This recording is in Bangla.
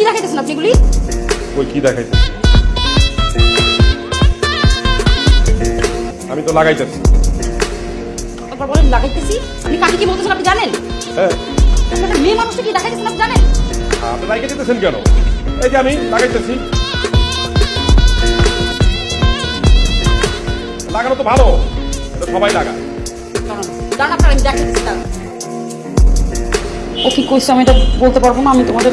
কি দেখাইতেছেন আপনি এগুলি? ওই কি দেখাইতেছি আমি তো লাগাইতেছি। একবার বলেন লাগাইতেছি? আপনি কাকে কি বলতেছেন আপনি জানেন? হ্যাঁ। একটা মেয়ে মানুষকে কি দেখাইতেছেন আপনি জানেন? আপনি লাগাই দিতেছেন কেন? এই যে আমি লাগাইতেছি। লাগানো তো ভালো এটা সবাই লাগায়। দাঁড়ান দাঁড়ান আপনার আমি দেখাইতেছি দাঁড়ান। ও কি কইছে আমি এটা বলতে পারব না? আমি তোমাদের